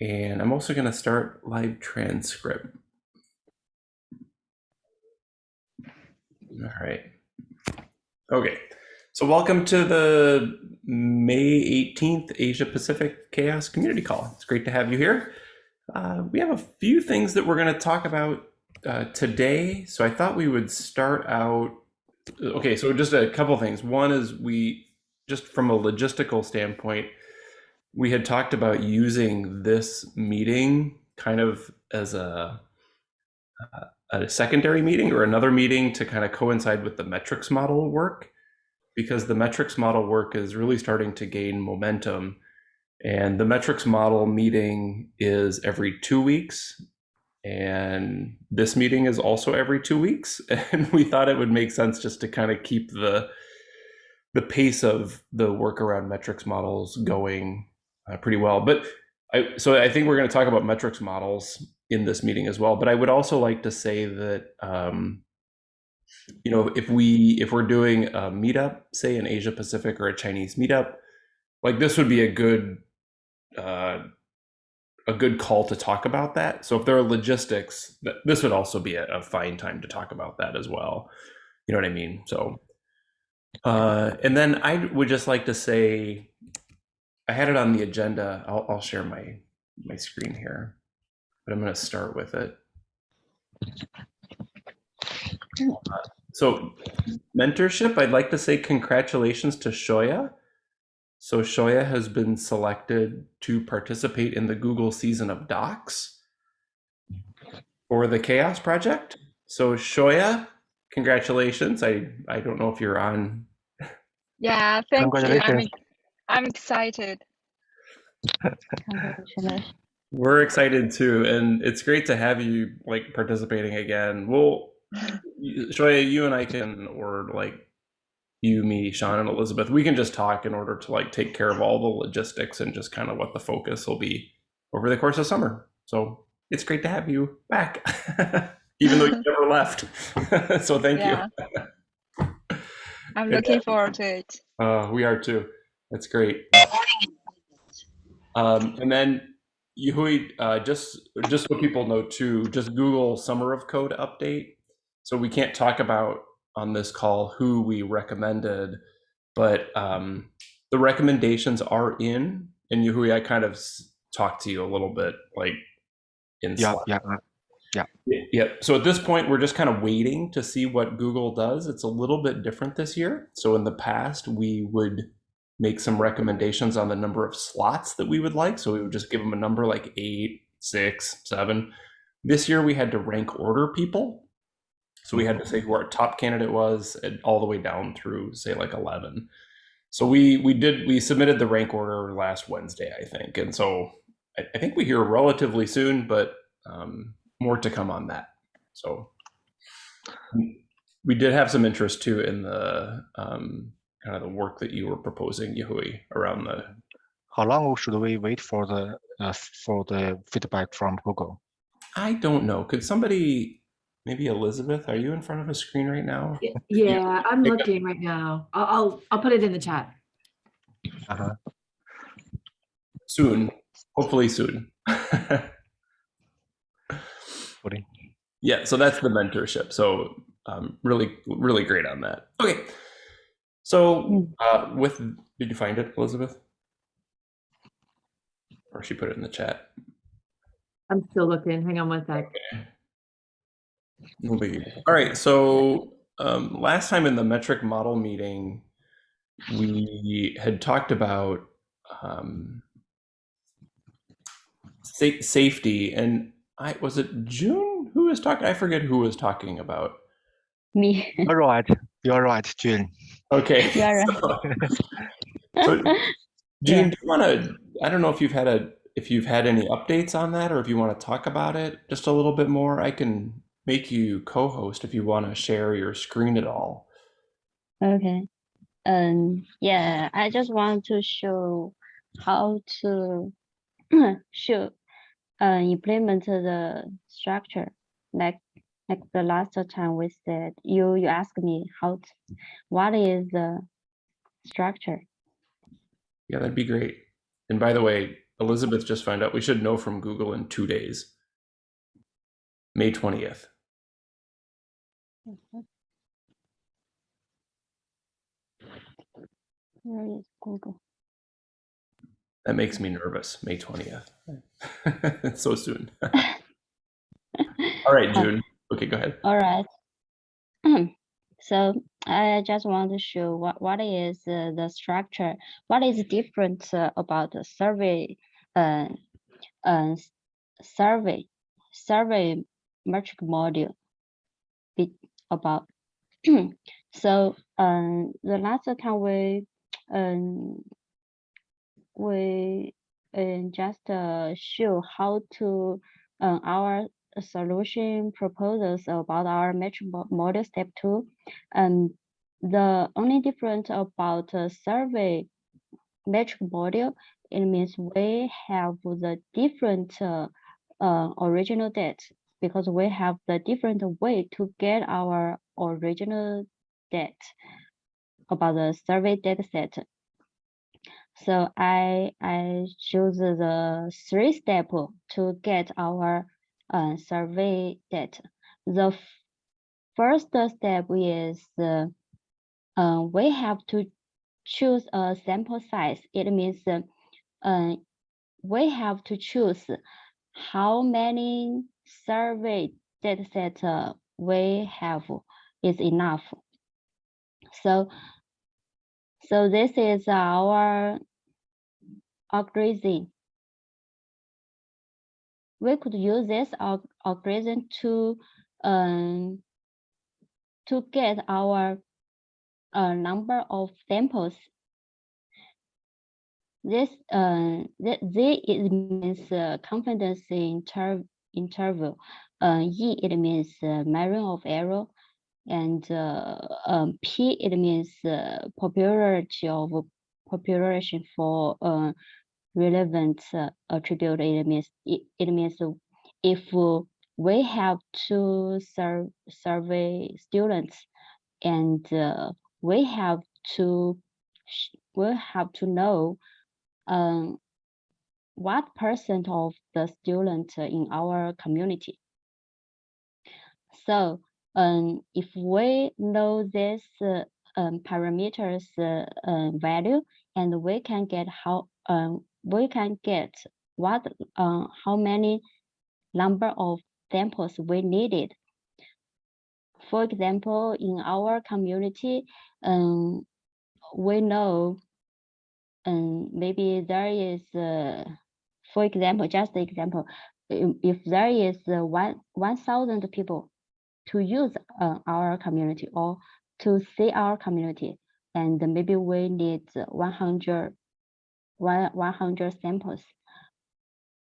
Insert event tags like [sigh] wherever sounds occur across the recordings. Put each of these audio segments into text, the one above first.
And I'm also going to start live transcript. All right. Okay. So welcome to the May 18th Asia Pacific CHAOSS Community Call. It's great to have you here. Uh, we have a few things that we're going to talk about uh, today. So I thought we would start out. Okay, so just a couple things. One is we, just from a logistical standpoint, we had talked about using this meeting kind of as a, a secondary meeting or another meeting to kind of coincide with the metrics model work because the metrics model work is really starting to gain momentum. And the metrics model meeting is every two weeks. And this meeting is also every two weeks. [laughs] And we thought it would make sense just to kind of keep the the pace of the work around metrics models going uh, pretty well. But I, so I think we're going to talk about metrics models in this meeting as well. But I would also like to say that um, you know if we if we're doing a meetup, say in Asia Pacific or a Chinese meetup, like this would be a good uh, a good call to talk about that. So if there are logistics, this would also be a, a fine time to talk about that as well. You know what I mean? So, uh, and then I would just like to say I had it on the agenda. I'll, I'll share my my screen here, but I'm going to start with it. So mentorship, I'd like to say congratulations to Shoya. So Shoya has been selected to participate in the Google season of docs for the CHAOSS project. So Shoya, congratulations. I, I don't know if you're on. Yeah, thank you. I'm, I'm excited. We're excited too, and it's great to have you like participating again. Well, Shoya, you and I can, or like you, me, Sean, and Elizabeth, we can just talk in order to like take care of all the logistics and just kind of what the focus will be over the course of summer. So it's great to have you back, [laughs] even though you [laughs] never left. [laughs] so thank Yeah. you. I'm looking forward to it. Uh, we are too. That's great. Um, and then Yuhui, uh, just just so people know too, just Google Summer of Code update. So we can't talk about on this call who we recommended, but um, the recommendations are in. And Yuhui, I kind of talked to you a little bit, like in Yeah, Slack. yeah, uh, yeah. Yeah. So at this point, we're just kind of waiting to see what Google does. It's a little bit different this year. So in the past, we would make some recommendations on the number of slots that we would like. So we would just give them a number like eight, six, seven. This year, we had to rank order people. So we had to say who our top candidate was, and all the way down through say like eleven. So we we did we submitted the rank order last Wednesday, I think, and so I, I think we hear relatively soon, but um, more to come on that. So we did have some interest too in the um, kind of the work that you were proposing, Yuhui, around the. How long should we wait for the uh, for the feedback from Google? I don't know. Could somebody, maybe Elizabeth, are you in front of a screen right now? Y- [laughs] Yeah, I'm Pick up- looking right now. I'll, I'll, I'll put it in the chat. Uh-huh. Soon, hopefully soon. Sorry. [laughs] yeah, so that's the mentorship. So um, really, really great on that. Okay. So uh, with, did you find it, Elizabeth? Or she put it in the chat. I'm still looking. Hang on one sec. No biggie. All right. So um, last time in the metric model meeting, we had talked about um, sa- safety, and I was it June who was talking. I forget who was talking about. Me. You're. You're right, June. Okay. [laughs] You are So- [laughs] so, Gene, do you want to? I don't know if you've had a if you've had any updates on that, or if you want to talk about it just a little bit more. I can make you co-host if you want to share your screen at all. Okay. Um, yeah, I just want to show how to [clears throat] show uh, implement the structure. Like like the last time we said, you you asked me how to, what is the structure? Yeah, that'd be great. And by the way, Elizabeth just found out we should know from Google in two days. May 20th. Mm-hmm. Where is Google? That makes me nervous. May 20th. [laughs] [laughs] So soon. [laughs] All right, June. Okay, go ahead. All right. [clears throat] So I just want to show what, what is uh, the structure, what is different uh, about the survey, uh, uh, survey, survey metric module be about. [clears throat] So um, the last time we um, we uh, just uh, show how to uh, our solution proposals about our metric mo- model step two. And the only difference about survey metric model, it means we have the different uh, uh, original data because we have the different way to get our original data about the survey data set. So I I choose the three step to get our uh, survey data. The first step is uh, uh, we have to choose a sample size. It means uh, uh, we have to choose how many survey data set uh, we have is enough. So so this is our algorithm. We could use this algorithm to um, to get our uh, number of samples. This uh, Z it means uh, confidence inter interval. Uh, E it means uh, margin of error, and uh, um, P it means uh, popularity of population for relevant uh, attribute. It means it, it means if we have to serve survey students and uh, we have to we have to know um, what percent of the students in our community. So um, if we know this uh, um, parameters uh, uh, value and we can get how um, we can get what uh, how many number of samples we needed. For example, in our community, um, we know um, maybe there is, uh, for example, just example, if there is uh, one one thousand people to use uh, our community or to see our community, and maybe we need 100, one 100 samples.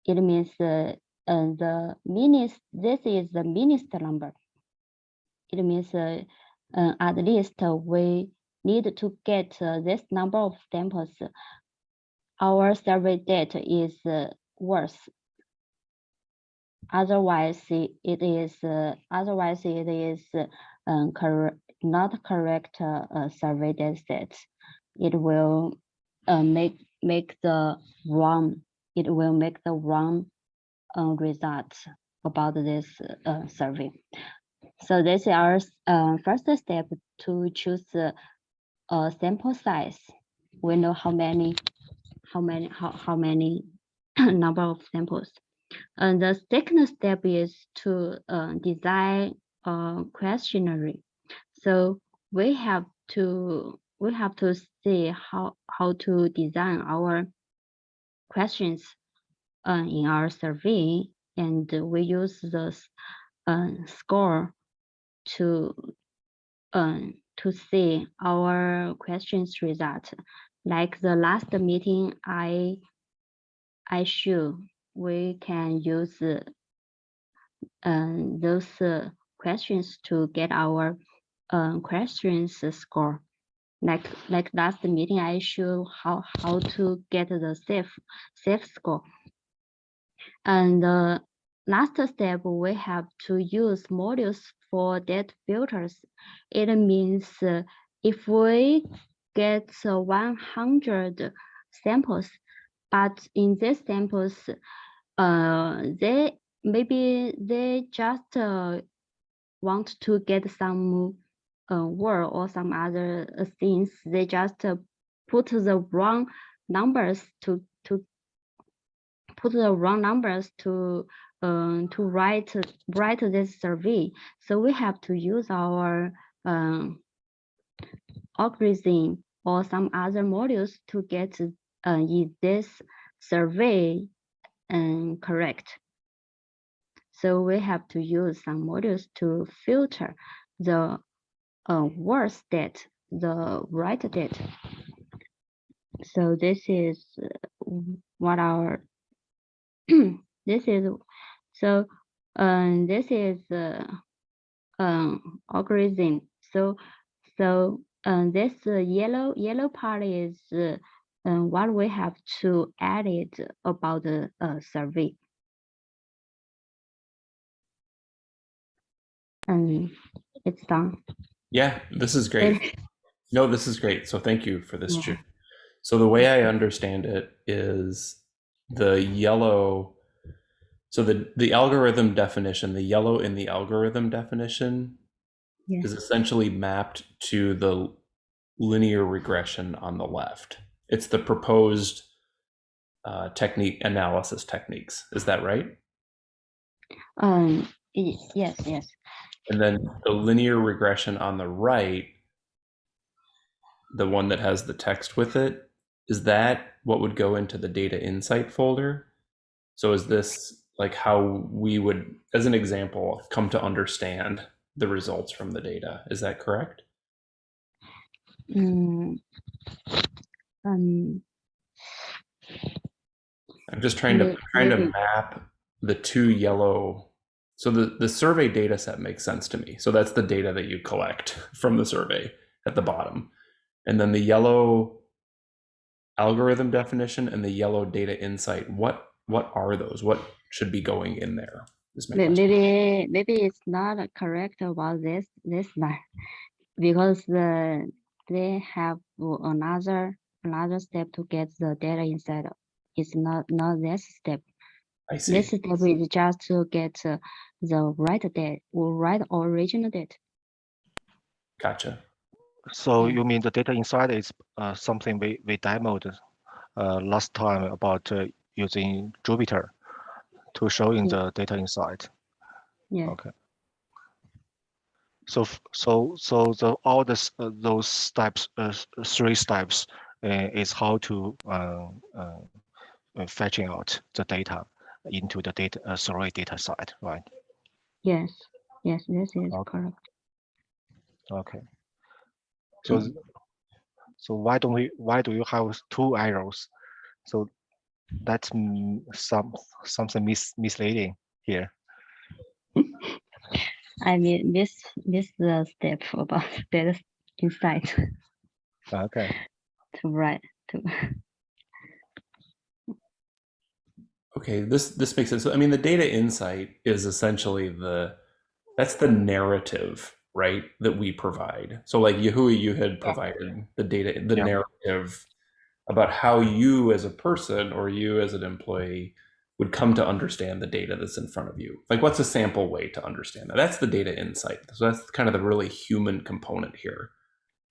It means uh, uh, the minus, this is the minus number. It means uh, uh, at least we need to get uh, this number of samples. Our survey data is uh, worse. Otherwise, it is uh, otherwise it is um, correct, not correct survey data set. It will make make the wrong. It will make the wrong uh, results about this uh, survey. So this is our uh, first step to choose uh, a sample size. We know how many, how many, how, how many [clears throat] number of samples. And the second step is to uh, design a questionnaire. So we have to we have to see how how to design our questions uh, in our survey, and we use the uh, score to um, to see our questions result. Like the last meeting, I I show we can use uh, those uh, questions to get our um, questions score. Like like last meeting, I show how how to get the safe safe score. And the last step, we have to use modules for data filters. It means uh, if we get uh, 100 samples, but in these samples, uh, they maybe they just uh, want to get some uh, word or some other things. They just uh, put the wrong numbers to to put the wrong numbers to um, to write write this survey. So we have to use our um, algorithm or some other modules to get uh, is this survey um, correct. So we have to use some modules to filter the uh, worse date, the right date. So this is uh, what our [clears throat] this is so um this is uh, um algorithm. So so um this uh, yellow yellow part is uh, um, what we have to add it about the uh, survey. And it's done. Yeah, this is great. No, this is great. So thank you for this, Yeah. So the way I understand it is the yellow. So the the algorithm definition, the yellow in the algorithm definition, Yeah. is essentially mapped to the linear regression on the left. It's the proposed uh, technique analysis techniques. Is that right? Um, yes, yes. And then the linear regression on the right, the one that has the text with it, is that what would go into the data insight folder? So is this like how we would, as an example, come to understand the results from the data? Is that correct? Mm, um, I'm just trying to trying to map the two yellow. So the the survey data set makes sense to me. So that's the data that you collect [laughs] from the survey at the bottom, and then the yellow algorithm definition and the yellow data insight. What what are those? What should be going in there? question. maybe maybe it's not correct about this this line because the they have another another step to get the data inside. It's not not this step. I see. This step is just to get uh, the right date or right original date. Gotcha. So you mean the data inside is uh, something we, we demoed uh, last time about uh, using Jupyter to showing Yeah. the data inside. Yeah. Okay. So so so the all this uh, those steps uh, three steps uh, is how to uh, uh, uh, fetching out the data into the data uh, survey data side, right? Yes. Yes. This is Okay. correct. Okay. So so why don't we why do you have two arrows? So that's some something mis misleading here. [laughs] I mean this this the step about [laughs] data inside Okay. [laughs] to write to Okay, this this makes sense. So, I mean, the data insight is essentially the that's the narrative, right, that we provide. So, like Yahui, you had provided the data, the Yeah. narrative about how you as a person or you as an employee would come to understand the data that's in front of you. Like, what's a sample way to understand that? That's the data insight. So that's kind of the really human component here.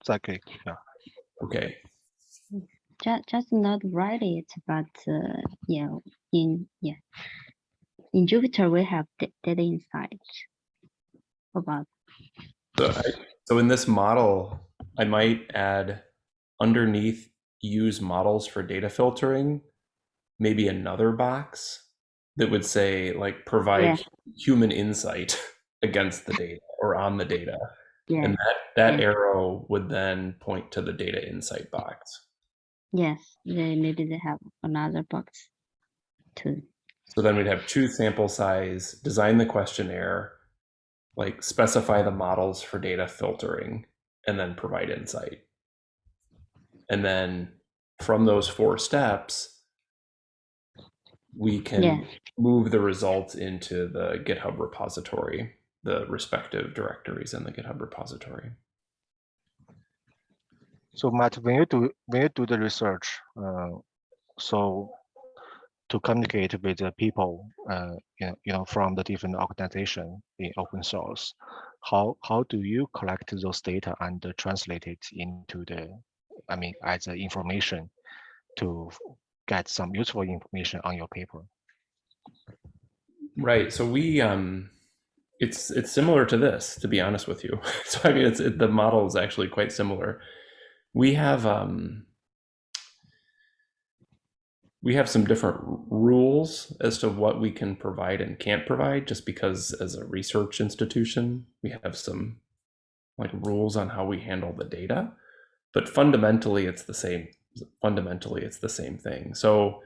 Exactly. Yeah. Okay. Just just not write it, but uh, yeah, in yeah, in Jupyter we have data inside about So, I, so in this model, I might add underneath use models for data filtering, maybe another box that would say like provide Yeah. human insight [laughs] against the data or on the data. yeah, And that, that Yeah. arrow would then point to the data insight box. Yes, they maybe they have another box too. So then we'd have choose sample size, design the questionnaire, like specify the models for data filtering, and then provide insight. And then from those four steps, we can Yeah. move the results into the GitHub repository, the respective directories in the GitHub repository. So Matt, when you do when you do the research, uh, so to communicate with the people, uh, you know, you know, from the different organization in open source. How how do you collect those data and translate it into the, I mean, as information to get some useful information on your paper? Right. So we um it's it's similar to this to be honest with you. [laughs] So I mean it's it, the model is actually quite similar. We have um we have some different rules as to what we can provide and can't provide just because as a research institution we have some like rules on how we handle the data. But fundamentally it's the same fundamentally it's the same thing. So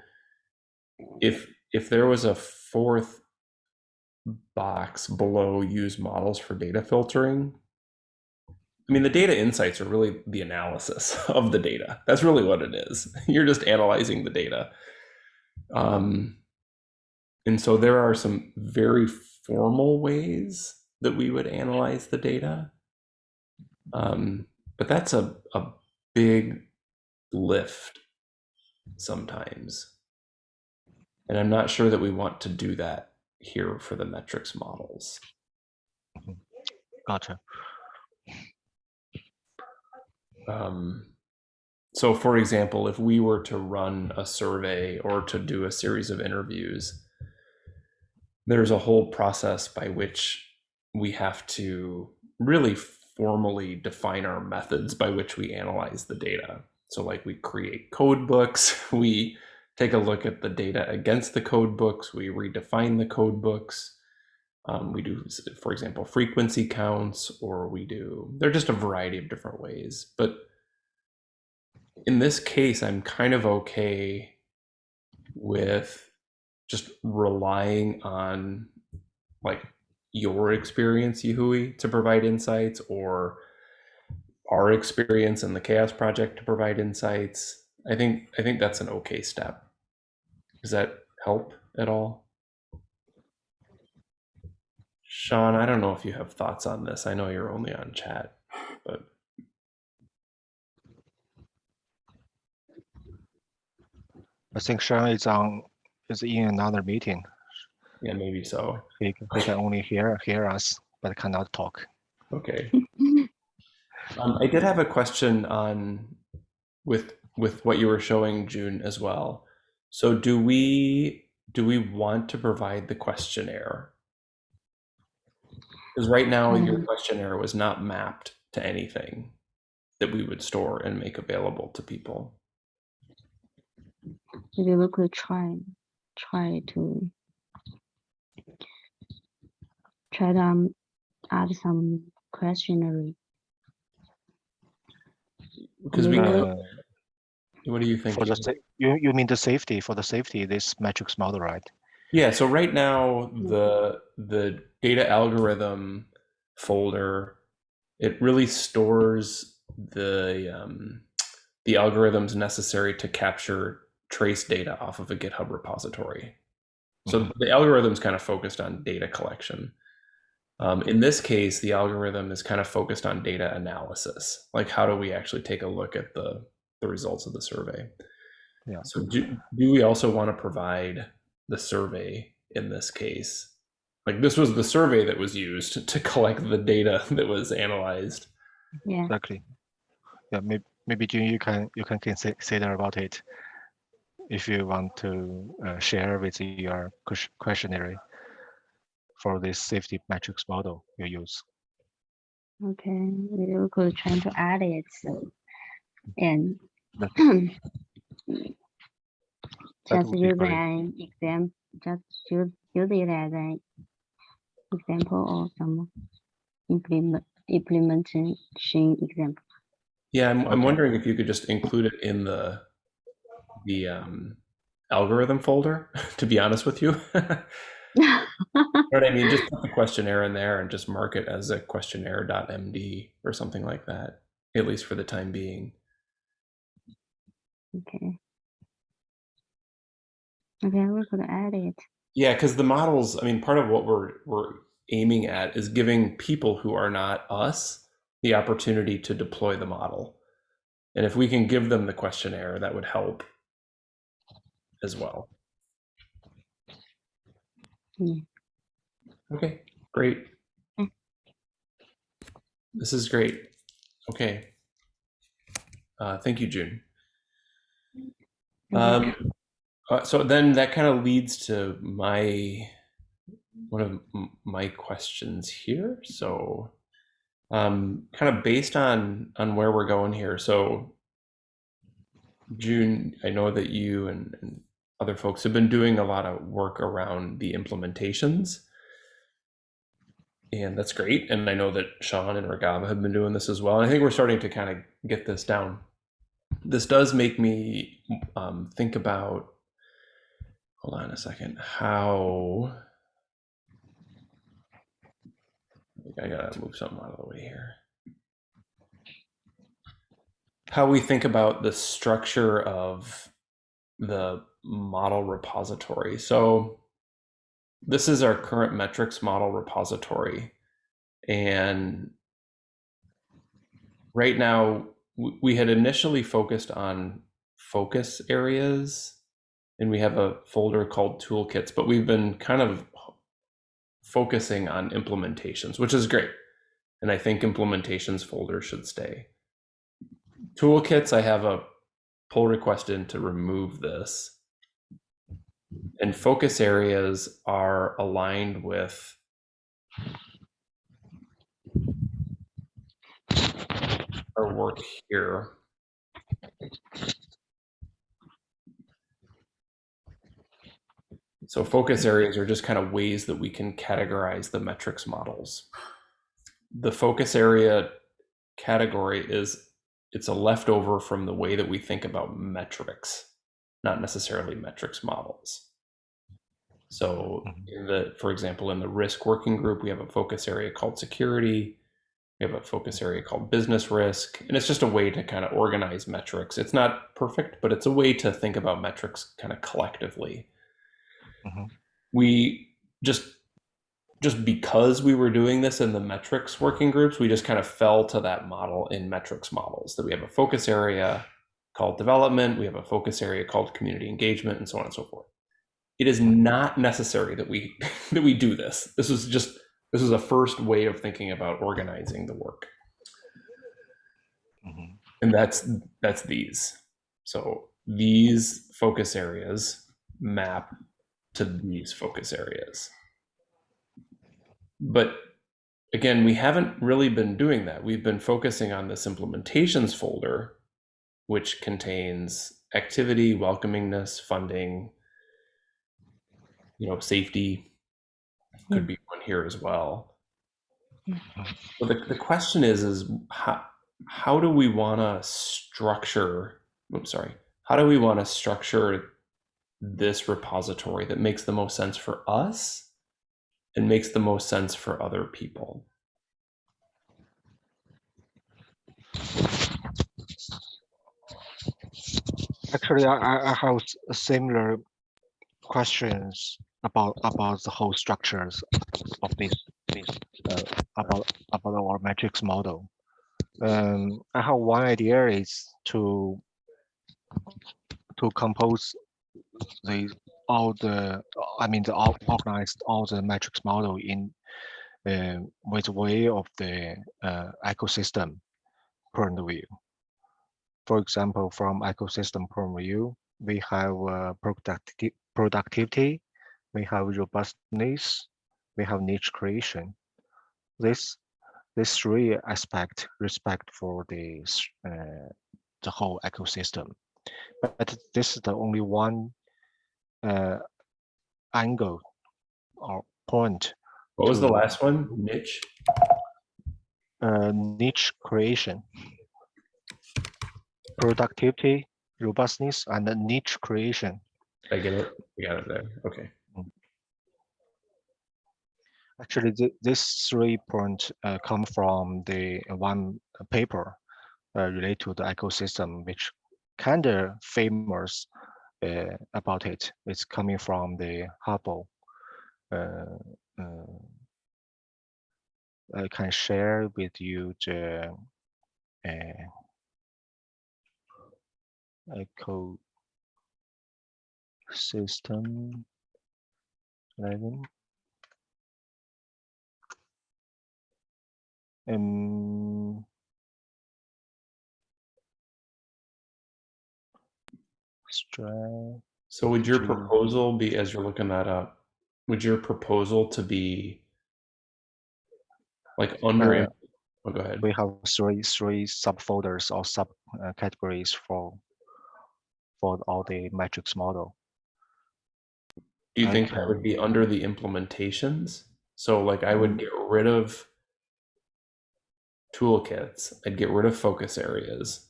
if if there was a fourth box below use models for data filtering i mean the data insights are really the analysis [laughs] of the data. That's really what it is. [laughs] You're just analyzing the data. Um, and so there are some very formal ways that we would analyze the data. Um, but that's a, a big lift sometimes. And i'm not sure that we want to do that here for the metrics models. Gotcha. Um, so, for example, if we were to run a survey or to do a series of interviews, there's a whole process by which we have to really formally define our methods by which we analyze the data. So, like we create code books, [laughs] we take a look at the data against the code books, we redefine the code books. Um, we do, for example, frequency counts, or we do, they're just a variety of different ways. But in this case, I'm kind of okay with just relying on like your experience, Yahui, to provide insights, or our experience in the CHAOSS Project to provide insights. I think I think that's an okay step. Does that help at all? Sean, I don't know if you have thoughts on this. I know you're only on chat, but I think Sean is on is in another meeting. yeah, maybe so. He, he can only hear hear us, but cannot talk. Okay. [laughs] Um, I did have a question on with with what you were showing June as well. So do we do we want to provide the questionnaire? Because right now your Mm. questionnaire was not mapped to anything that we would store and make available to people. Maybe we could try, try to try to um, add some questionnaire. Because we, Maybe- Uh, what do you think? for the sa- you you mean the safety for the safety this metrics model, right? Yeah, so right now the the data algorithm folder it really stores the um, the algorithms necessary to capture trace data off of a GitHub repository. So Mhm. the algorithm's kind of focused on data collection. Um, in this case, the algorithm is kind of focused on data analysis. Like, how do we actually take a look at the the results of the survey? Yeah. So do, do we also want to provide the survey in this case? Like this was the survey that was used to collect the data [laughs] that was analyzed. Yeah, Exactly. Yeah, maybe maybe Jun, you can you can consider about it if you want to uh, share with your questionnaire for this safety metrics model you use. okay, we could try to add it, so, and That- [clears throat] That just would use an exam, just use, use it as an example or some implement, implementation example. Yeah, I'm, I'm wondering if you could just include it in the the um, algorithm folder. [laughs] To be honest with you, [laughs] you know what I mean. Just put the questionnaire in there and just mark it as a questionnaire.md or something like that. At least for the time being. Okay. Okay, we could add it. Yeah, because the models, I mean, part of what we're we're aiming at is giving people who are not us the opportunity to deploy the model. And if we can give them the questionnaire, that would help as well. Yeah. Okay, great. Mm. This is great. Okay. Uh, thank you, June. Um, uh, so then that kind of leads to my one of my questions here. So, um, kind of based on on where we're going here. So, June, I know that you and, and other folks have been doing a lot of work around the implementations. And that's great. And I know that Sean and Regava have been doing this as well. And I think we're starting to kind of get this down. This does make me um, think about, hold on a second, how, I I gotta move something out of the way here. How we think about the structure of the model repository. So this is our current metrics model repository. And right now, we had initially focused on focus areas, and we have a folder called toolkits, but we've been kind of focusing on implementations, which is great. And I think implementations folder should stay. Toolkits, I have a pull request in to remove this. And focus areas are aligned with our work here. So focus areas are just kind of ways that we can categorize the metrics models. The focus area category is it's a leftover from the way that we think about metrics, not necessarily metrics models. So mm-hmm. in the, for example, in the risk working group, we have a focus area called security. We have a focus area called business risk. And it's just a way to kind of organize metrics. It's not perfect, but it's a way to think about metrics kind of collectively. Mhm. We just just because we were doing this in the metrics working groups, we just kind of fell to that model in metrics models that we have a focus area called development, we have a focus area called community engagement, and so on and so forth. It is not necessary that we [laughs] that we do this. This was just this was a first way of thinking about organizing the work, Mhm. and that's that's these. So these focus areas map to these focus areas. But again, we haven't really been doing that. We've been focusing on this implementations folder, which contains activity, welcomingness, funding, you know, safety could hmm. be one here as well. Hmm. But the, the question is, is how, how do we want to structure, oops, sorry, how do we want to structure this repository that makes the most sense for us and makes the most sense for other people? Actually, I, I have similar questions about about the whole structures of this this uh, about about our metrics model. Um, I have one idea is to to compose the all the I mean the all organized all the metrics model in uh, with way of the uh, ecosystem point of view. For example, from ecosystem point of view, we have uh, producti- productivity, we have robustness, we have niche creation. This these three aspect respect for the uh, the whole ecosystem. But this is the only one uh, angle or point What was the last one? Niche? uh, niche creation, productivity, robustness, and niche creation. I get it. I got it there. Okay. Actually, th this three point uh, come from the one paper uh, related to the ecosystem, which kind of famous uh, about it. It's coming from the Hubble. Uh, uh I can share with you the uh, echo system 11. Um, So would your proposal be, as you're looking that up, would your proposal to be like under, Uh, oh, go ahead. we have three three subfolders or sub uh, categories for for all the metrics model. Do you think that would be under the implementations? So like I Mm. would get rid of toolkits, I'd get rid of focus areas.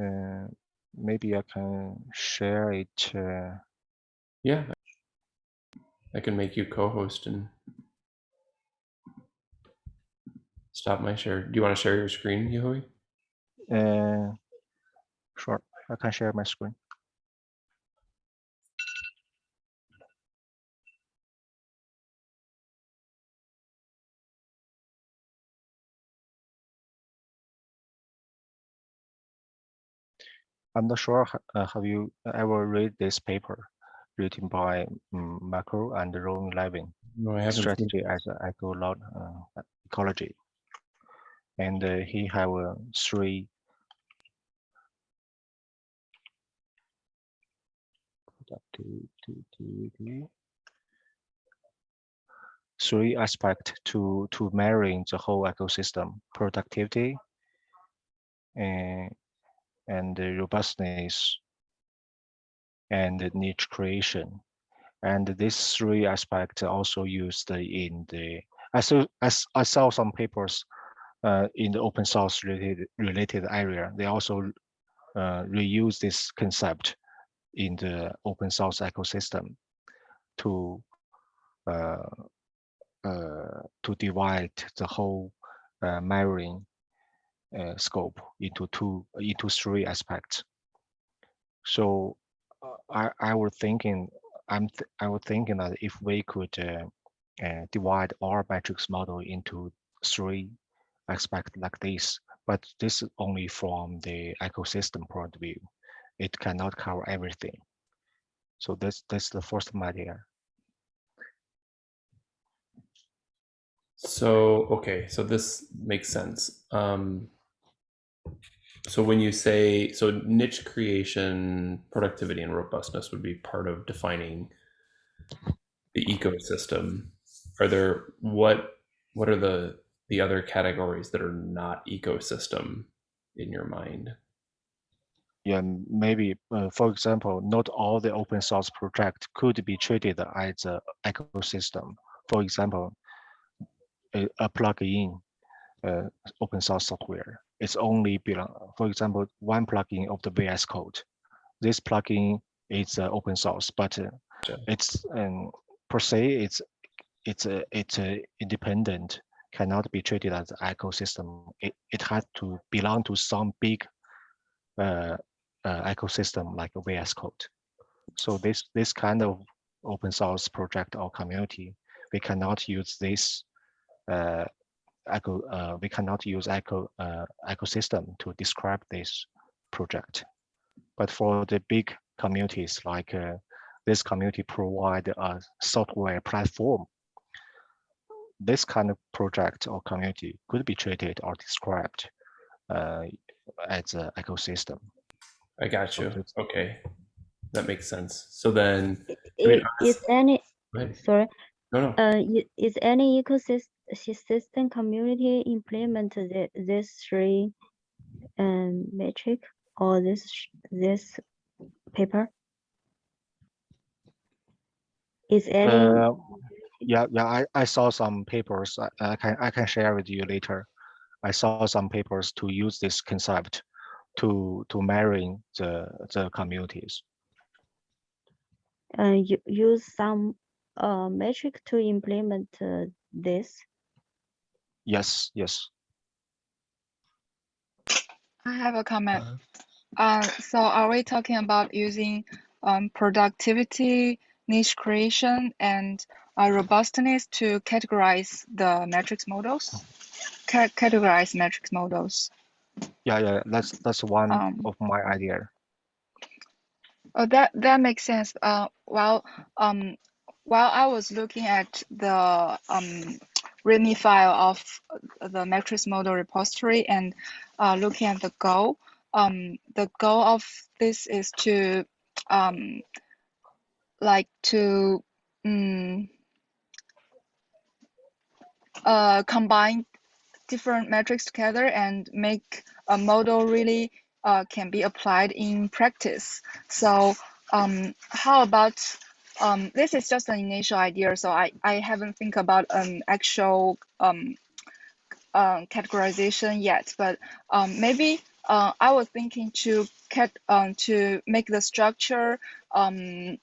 Uh, maybe I can share it. Uh, Yeah. I can make you co-host and stop my share. Do you want to share your screen, Yehui? uh, sure, I can share my screen. I'm not sure, uh, have you ever read this paper written by um, Marco and Ron Levin? No, I haven't. seen- strategy as an ecolog uh, ecology. And uh, he have uh, three three aspect to to marrying the whole ecosystem productivity and and the robustness and niche creation and these three aspects also used in the I saw I, saw some papers uh, in the open source related related area. They also uh, reuse this concept in the open source ecosystem to uh, uh, to divide the whole uh, marine uh, scope into two into three aspects. So uh, I I was thinking I'm th I was thinking that if we could uh, uh, divide our matrix model into three aspects like this, but this is only from the ecosystem point of view. It cannot cover everything. So that's that's the first idea. So, okay, so this makes sense. Um, so when you say, so niche creation, productivity and robustness would be part of defining the ecosystem. Are there, what, what are the, the other categories that are not ecosystem in your mind? Yeah, maybe, uh, for example, not all the open source project could be treated as a ecosystem. For example, a, a plugin, uh, open source software, it's only belong, for example, one plugin of the VS Code. This plugin is uh, open source, but uh, it's um, per se, it's it's a it's a independent, cannot be treated as an ecosystem. It it has to belong to some big uh, uh, ecosystem like a VS Code. So this this kind of open source project or community, we cannot use this uh, eco. Uh, we cannot use eco uh, ecosystem to describe this project. But for the big communities like uh, this community provide a software platform. This kind of project or community could be treated or described uh, as an ecosystem. I got you. Okay. Okay, that makes sense. So then, I- Is any, sorry, no, no. uh, is any ecosystem community implement the, this three um, metric or this, this paper? Is any, Uh, yeah, yeah, I, I saw some papers. I, I can I can share with you later. I saw some papers to use this concept to to marrying the the communities. uh, you use some uh, metric to implement uh, this? Yes, yes. I have a comment. Uh, so are we talking about using um, productivity, niche creation, and uh, robustness to categorize the matrix models? Ca- categorize matrix models. Yeah, yeah. That's that's one Um, of my idea. Oh, that that makes sense. Uh, while um, while I was looking at the um README file of the metrics model repository and uh, looking at the goal. Um, the goal of this is to um, like to um, uh, combine different metrics together and make a model really uh, can be applied in practice. So um, how about um, this is just an initial idea, so I, I haven't think about an actual um, uh, categorization yet, but um, maybe uh, I was thinking to cat um, to make the structure um,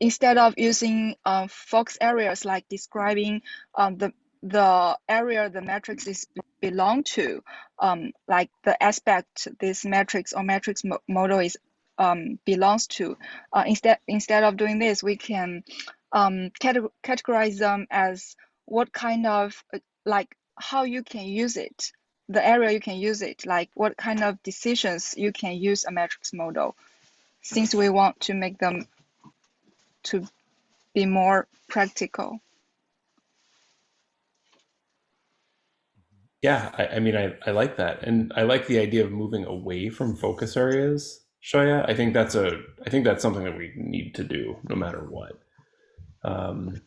instead of using uh, focus areas like describing um, the the area the matrix is belong to, um, like the aspect this matrix or matrix mo model is um, belongs to. Uh, instead, instead of doing this, we can um, cate- categorize them as what kind of uh, like how you can use it, the area you can use it, like what kind of decisions you can use a metrics model. Since we want to make them to be more practical. Yeah, I, I mean, I, I like that, and I like the idea of moving away from focus areas. Shoya, I think that's a, I think that's something that we need to do no matter what. Um,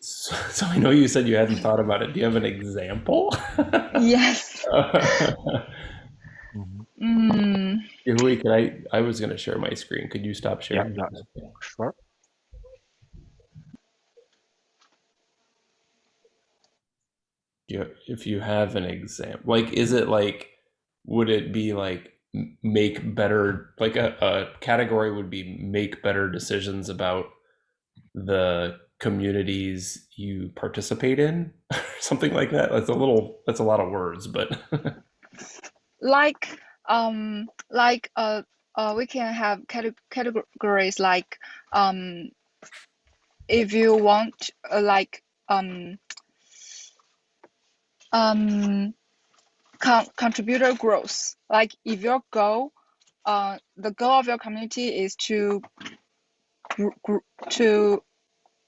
so, [laughs] so I know you said you hadn't thought about it. Do you have an example? [laughs] Yes. Mm, Yui, can I? I was going to share my screen. Could you stop sharing? yeah, sure. you if you have an example like is it like would it be like m- make better like a, a category would be make better decisions about the communities you participate in [laughs] something like that. That's a little that's a lot of words but [laughs] like um like uh, uh we can have cate- categories like um if you want uh, like um um con- contributor growth. Like if your goal uh the goal of your community is to to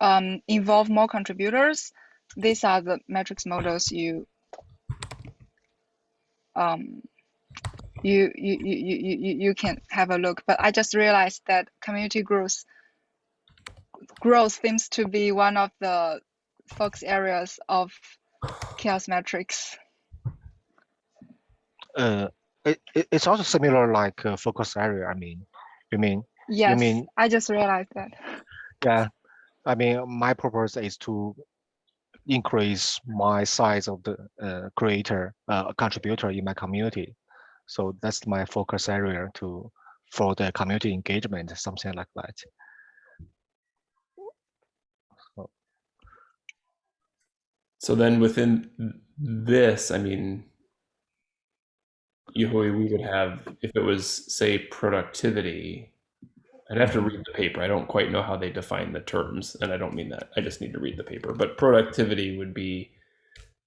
um involve more contributors these are the metrics models you um you you you you you can have a look. But i just realized that community growth growth seems to be one of the focus areas of CHAOSS metrics Uh, it, it, it's also similar like uh, focus area. I mean, you mean, yes I mean- i just realized that yeah, I mean, my purpose is to increase my size of the uh, creator, uh, contributor in my community. So that's my focus area to for the community engagement, something like that. so then within this i mean usually we would have if it was say productivity i'd have to read the paper i don't quite know how they define the terms and i don't mean that i just need to read the paper but productivity would be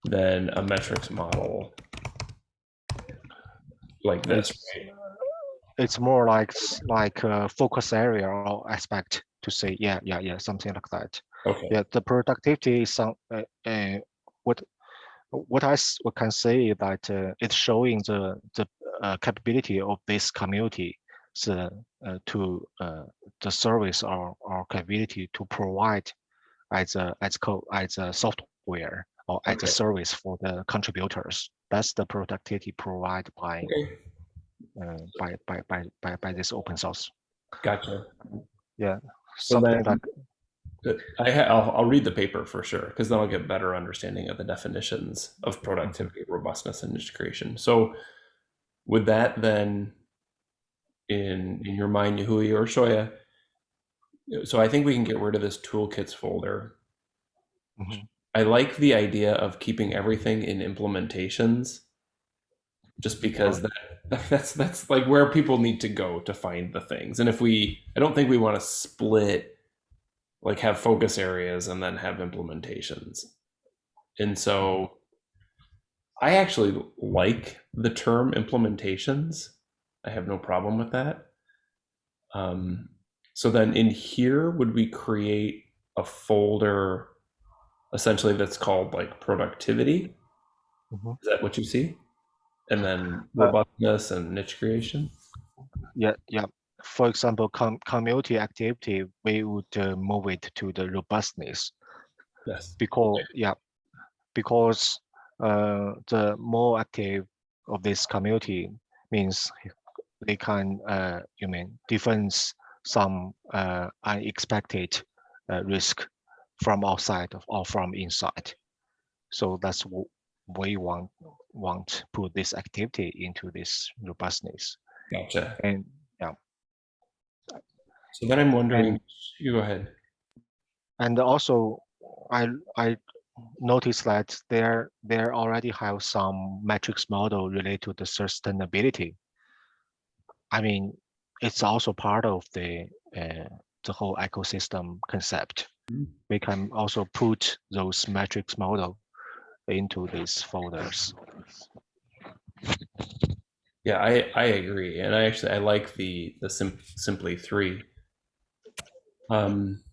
then a metrics model like this right? It's more like like a focus area or aspect to say, yeah, yeah, yeah, something like that. okay Yeah, the productivity is some uh, uh, what what I what can say is that uh, it's showing the the uh, capability of this community so, uh, to uh, the service or, or capability to provide as a as co as a software or as Okay. a service for the contributors. That's the productivity provided by okay uh, by, by by by by this open source. gotcha So Something then- like. I ha- I'll, I'll read the paper for sure because then I'll get better understanding of the definitions of productivity, robustness, and niche creation. So, with that, then, in in your mind, Yahui or Shoya, so I think we can get rid of this toolkits folder. Mhm. I like the idea of keeping everything in implementations, just because that [laughs] that's that's like where people need to go to find the things. And if we, I don't think we want to split like have focus areas and then have implementations. And so I actually like the term implementations. I have no problem with that. Um, so then in here, would we create a folder essentially that's called like productivity. Mhm. Is that what you see? And then Uh, robustness and niche creation. Yeah, yeah. For example, com community activity, we would uh, move it to the robustness Yes. because yeah, because uh, the more active of this community means they can uh, you mean defense some uh, unexpected uh, risk from outside or from inside. So that's what we want want put this activity into this robustness Gotcha. and So then I'm wondering, And- you go ahead. And also, I I noticed that there there already have some metrics model related to the sustainability. I mean, it's also part of the uh, the whole ecosystem concept. Mhm. We can also put those metrics model into these folders. Yeah, I, I agree. And I actually, I like the, the sim simply three. Um,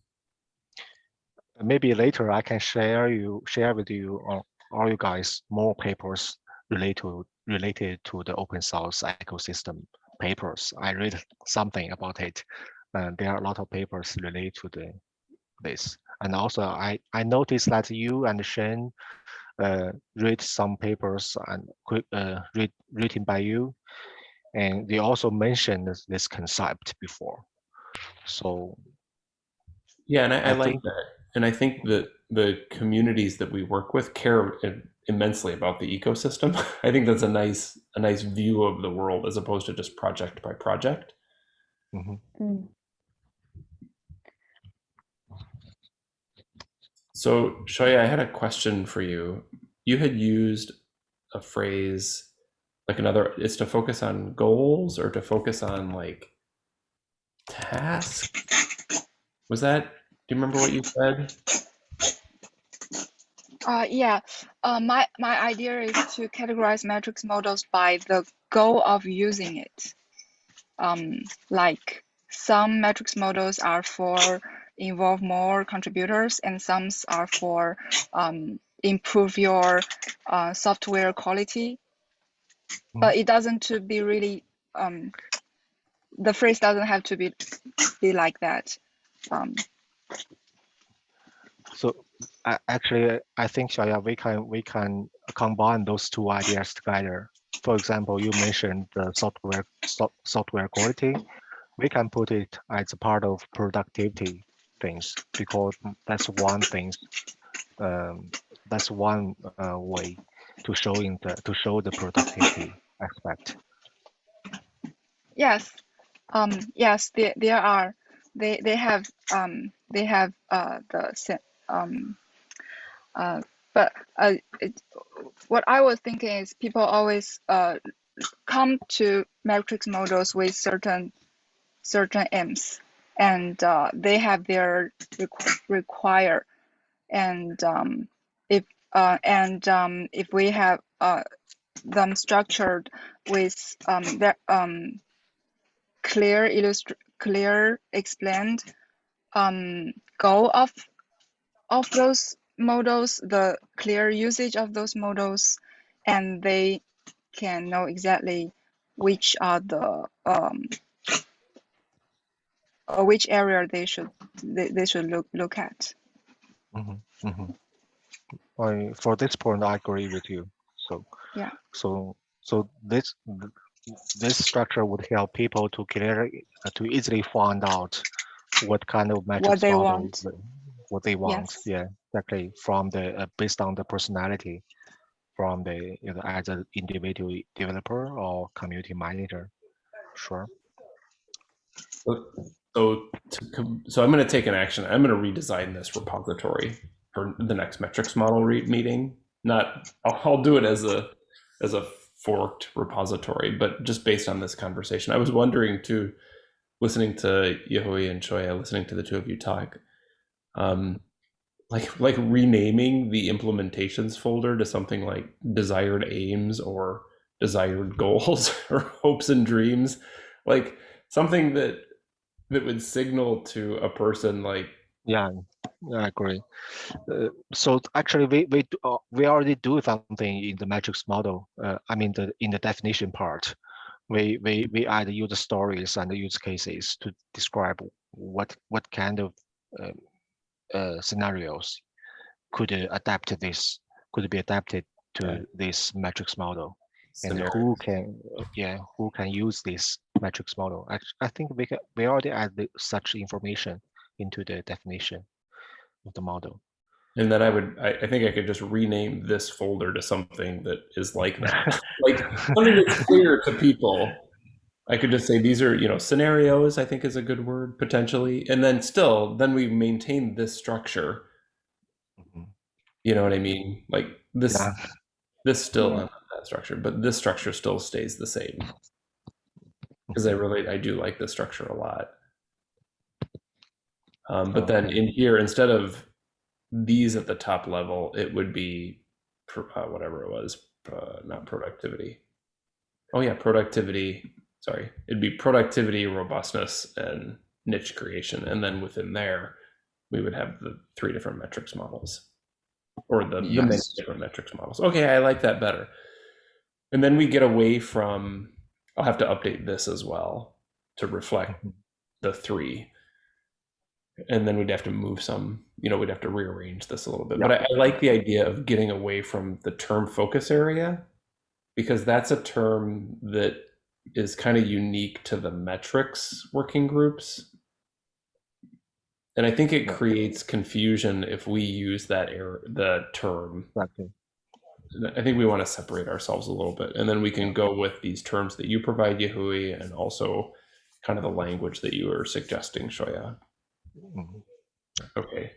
Maybe later I can share you share with you or all you guys more papers related to related to the open source ecosystem papers. I read something about it. And there are a lot of papers related to the this. And also I, I noticed that you and Shane uh, read some papers and uh, read, written by you. And they also mentioned this concept before. So Yeah, and I, I, I like think- that. And I think that the communities that we work with care immensely about the ecosystem. [laughs] I think that's a nice a nice view of the world as opposed to just project by project. mhm. Mm. So Shoya, I had a question for you. You had used a phrase like another it's to focus on goals or to focus on like task. Was that do you remember what you said? Uh, yeah, uh, my, my idea is to categorize metrics models by the goal of using it. Um, like some metrics models are for involve more contributors and some are for um, improve your uh, software quality. But it doesn't to be really, um, the phrase doesn't have to be, be like that. So a- actually, I think Xiaoya, we can we can combine those two ideas together. For example, you mentioned the software so, software quality. We can put it as a part of productivity things because that's one thing. Um, that's one uh, way to showing the to show the productivity aspect. Yes, um, yes, there, there are. They they have um they have uh the um uh but uh it, what I was thinking is people always uh come to metrics models with certain certain aims. And uh, they have their requ- require. And um if uh and um if we have uh them structured with um that um clear illustr clear explained um goal of of those models the clear usage of those models and they can know exactly which are the um or which area they should they, they should look look at Mhm, mhm. I, for this point, I agree with you. So Yeah. So so this th- this structure would help people to clear uh, to easily find out what kind of metrics they model want. what they want. Yes. Yeah, exactly. From the uh, based on the personality, from the you know as an individual developer or community manager. Sure. So, so, to, so I'm going to take an action. I'm going to redesign this repository for the next metrics model re- meeting. Not, I'll, I'll do it as a as a forked repository, but just based on this conversation, I was wondering too, listening to Yahui and Choya, listening to the two of you talk, um, like like renaming the implementations folder to something like desired aims or desired goals [laughs] or hopes and dreams, like something that that would signal to a person like Yeah. I agree. Uh, so actually, we we uh, we already do something in the metrics model. Uh, I mean, the in the definition part, we we we add user stories and the use cases to describe what what kind of uh, uh, scenarios could uh, adapt this could be adapted to Right. this metrics model and Scenario. who can yeah who can use this metrics model I, I think we can we already add the- such information into the definition of the model And then I would, I, I think I could just rename this folder to something that is like that. [laughs] like something that's clear to people. I could just say these are, you know, scenarios, I think is a good word potentially. And then still, then we maintain this structure. Mhm. You know what I mean? Like this, Yeah. this still Yeah. that structure, but this structure still stays the same. [laughs] Because I really, I do like this structure a lot. Um, but then in here, instead of these at the top level, it would be uh, whatever it was, uh, not productivity. Oh yeah, productivity. Sorry, it'd be productivity, robustness, and niche creation, and then within there, we would have the three different metrics models, or the, the many different metrics models. Okay, I like that better. And then we get away from. I'll have to update this as well to reflect Mhm. the three and then we'd have to move some you know we'd have to rearrange this a little bit. But I, I like the idea of getting away from the term focus area because that's a term that is kind of unique to the metrics working groups. And i think it Yeah. creates confusion if we use that error the term. Exactly. I think we want to separate ourselves a little bit, and then we can go with these terms that you provide, Yahui, and also kind of the language that you were suggesting, Shoya. Okay.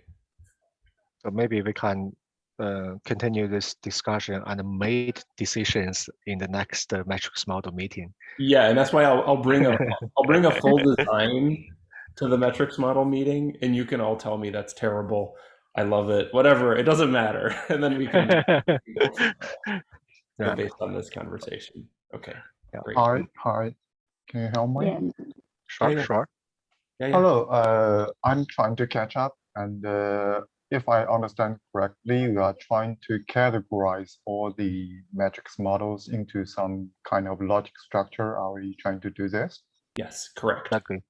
so maybe we can uh, continue this discussion and make decisions in the next uh, metrics model meeting Yeah, and that's why I'll, I'll bring a [laughs] I'll bring a full design to the metrics model meeting, and you can all tell me that's terrible. I love it. Whatever, it doesn't matter, [laughs] and then we can [laughs] Yeah. based on this conversation. Okay. Yeah. Great. Hi, hi. Can you help me? Yeah, sure sure Yeah, yeah. Hello, uh, I'm trying to catch up and uh, if I understand correctly, you are trying to categorize all the metrics models into some kind of logic structure. Are we trying to do this? Yes, correct. exactly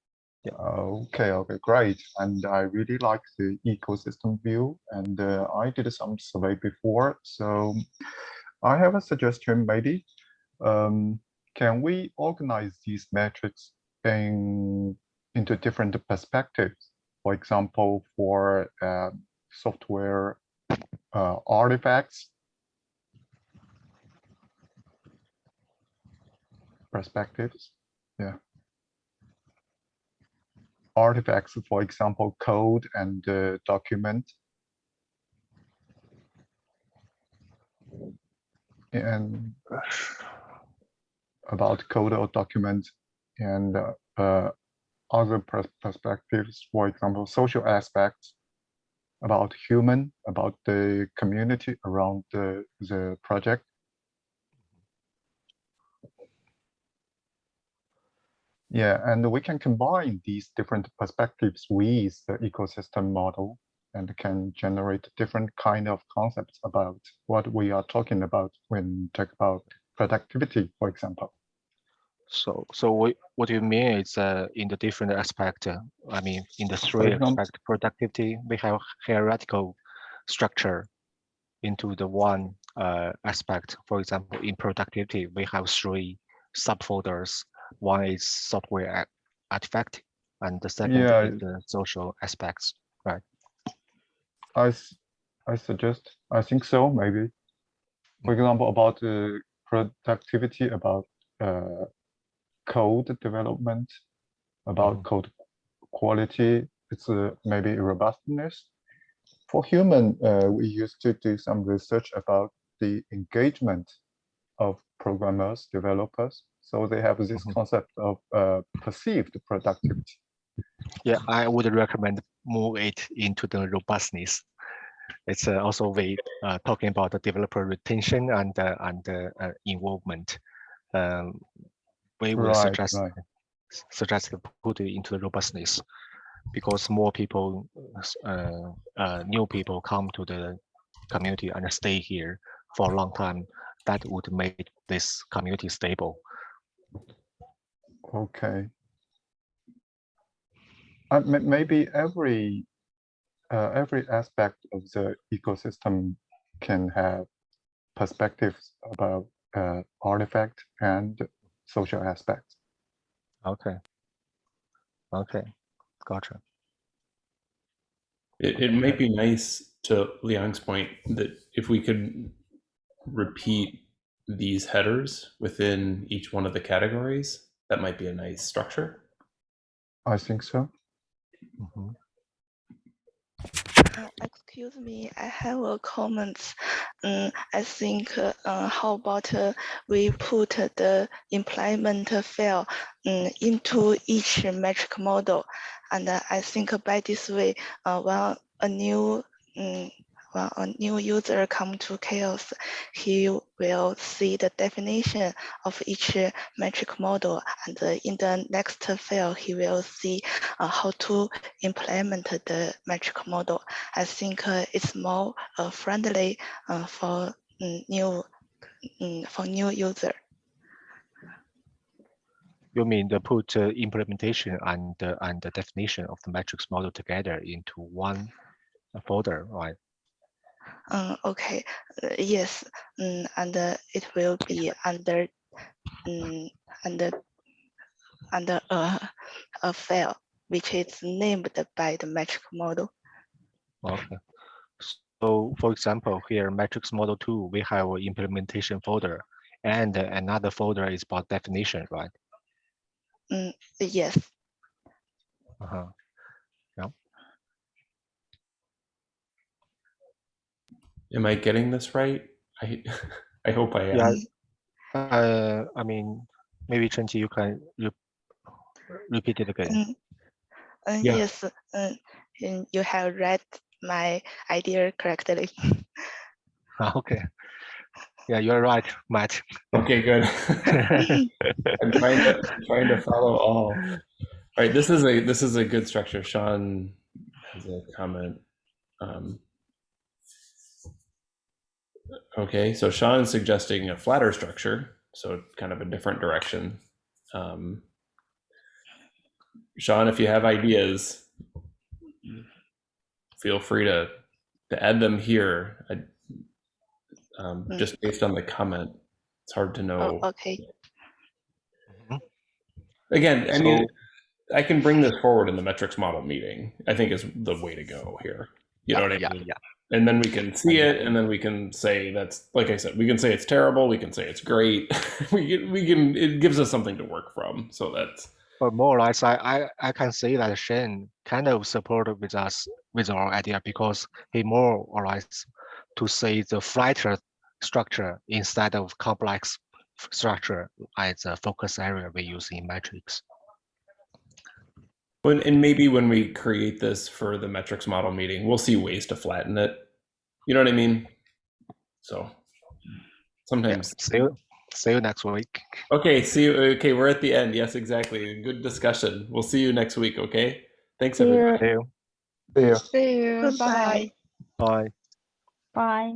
Okay, okay, great. And I really like the ecosystem view and uh, I did some survey before. So I have a suggestion maybe. Um, can we organize these metrics in into different perspectives? For example, for uh, software uh, artifacts perspectives. Yeah artifacts, for example, code and uh, document. And about code or document and uh, other perspectives, for example, social aspects about human, about the community around the, the project. Yeah, and we can combine these different perspectives with the ecosystem model and can generate different kind of concepts about what we are talking about when talk about productivity, for example. So, so what, what you mean is uh, in the different aspect, uh, I mean, in the three example- aspect productivity, we have hierarchical structure into the one uh, aspect. For example, in productivity, we have three subfolders. One is software artifact, and the second Yeah. is the social aspects. right? I, I suggest, I think so, maybe. For example, about uh, productivity, about uh, code development, about Mhm. code quality, it's uh, maybe robustness. For human, uh, we used to do some research about the engagement of programmers, developers. So they have this Mhm. concept of uh, perceived productivity. Yeah, I would recommend move it into the robustness. It's uh, also we uh, talking about the developer retention and uh, and uh, uh, involvement. Um, we will Right, suggest right. suggest to put it into the robustness. because more people, uh, uh, new people come to the community and stay here for a long time. That would make this community stable. Okay. Uh, may- maybe every uh, every aspect of the ecosystem can have perspectives about uh, artifact and social aspects. Okay. Okay, gotcha. It, it might be nice to Liang's point that if we could repeat these headers within each one of the categories, that might be a nice structure. I think so. Mhm. Uh, excuse me, I have a comment. Um, I think, uh, how about uh, we put the employment file um, into each metric model? And uh, I think by this way, uh, when a new um, when a new user come to CHAOSS, he will see the definition of each metric model. And uh, in the next file, he will see uh, how to implement the metric model. I think uh, it's more uh, friendly uh, for mm, new mm, for new user. You mean the put uh, implementation and the and the definition of the metrics model together into one uh, folder, right? Um, okay, uh, yes, mm, and uh, it will be under mm, under under a, a file which is named by the metric model. Okay. So for example, here metrics model two, we have an implementation folder and uh, another folder is about definition, right? Mm, yes, Uh-huh. Am I getting this right? I [laughs] I hope I am. Yeah. Uh, I mean, maybe Chenqi, you can re repeat it again. Mm, uh, Yeah. yes, uh, you have read my idea correctly. [laughs] Okay. Yeah, you're right, Matt. Okay, good. [laughs] I'm trying to trying to follow all. All right, this is a this is a good structure. Sean has a comment. Um, okay, so Sean's suggesting a flatter structure, so kind of a different direction. Um, Sean, if you have ideas, feel free to to add them here. I, um, Mm. just based on the comment, it's hard to know. Oh, okay. Again, I mean, I can bring this forward in the metrics model meeting. I think is the way to go here. You know what I yeah, mean? yeah. And then we can see it, and then we can say that's like I said. We can say it's terrible. We can say it's great. [laughs] we can, we can. It gives us something to work from. So that's But more or less, I, I, I can say that Shane kind of supported with us with our idea because he more or less to say the flatter structure instead of complex structure as a focus area we use in metrics. and maybe when we create this for the metrics model meeting, we'll see ways to flatten it. You know what I mean? So sometimes See you, see you next week. Okay, see you. Okay, we're at the end. Yes, exactly. Good discussion. We'll see you next week. Okay. Thanks, See you. everybody. See you. See you. Bye. Bye. Bye.